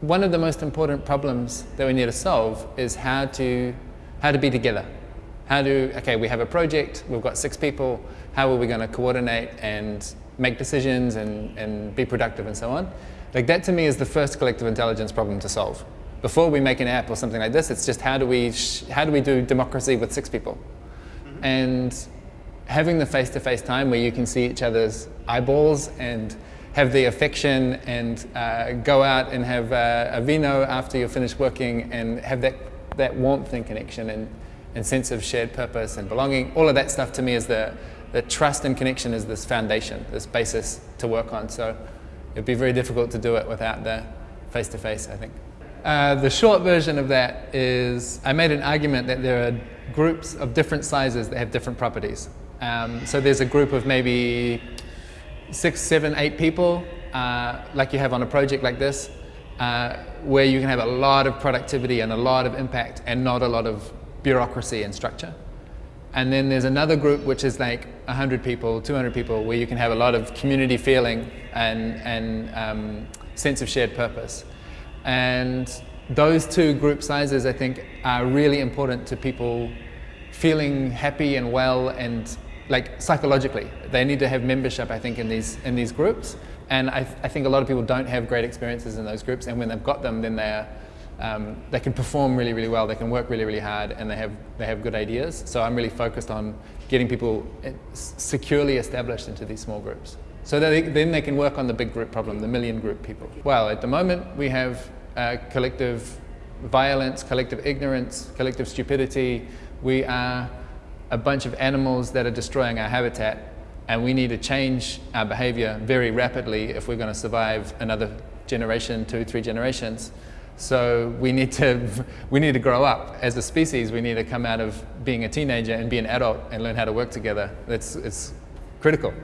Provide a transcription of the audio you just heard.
one of the most important problems that we need to solve is how to, how to be together. How to, okay, we have a project, we've got six people, how are we going to coordinate and make decisions and, and be productive and so on? Like that to me is the first collective intelligence problem to solve. Before we make an app or something like this, it's just how do we, how do, we do democracy with six people? Mm -hmm. And having the face-to-face -face time where you can see each other's eyeballs and have the affection and uh, go out and have uh, a vino after you're finished working and have that, that warmth and connection and, and sense of shared purpose and belonging. All of that stuff to me is the, the trust and connection is this foundation, this basis to work on. So it'd be very difficult to do it without the face-to-face, -face, I think. Uh, the short version of that is I made an argument that there are groups of different sizes that have different properties. Um, so there's a group of maybe six, seven, eight people, uh, like you have on a project like this, uh, where you can have a lot of productivity and a lot of impact and not a lot of bureaucracy and structure. And then there's another group which is like 100 people, 200 people, where you can have a lot of community feeling and, and um, sense of shared purpose. And those two group sizes, I think, are really important to people feeling happy and well and like psychologically. They need to have membership, I think, in these, in these groups. And I, I think a lot of people don't have great experiences in those groups. And when they've got them, then they're, um, they can perform really, really well. They can work really, really hard and they have, they have good ideas. So I'm really focused on getting people eh, securely established into these small groups. So that they, then they can work on the big group problem, the million group people. Well, at the moment we have uh, collective violence, collective ignorance, collective stupidity. We are a bunch of animals that are destroying our habitat and we need to change our behavior very rapidly if we're going to survive another generation, two, three generations. So we need to, we need to grow up as a species. We need to come out of being a teenager and be an adult and learn how to work together. That's, it's critical.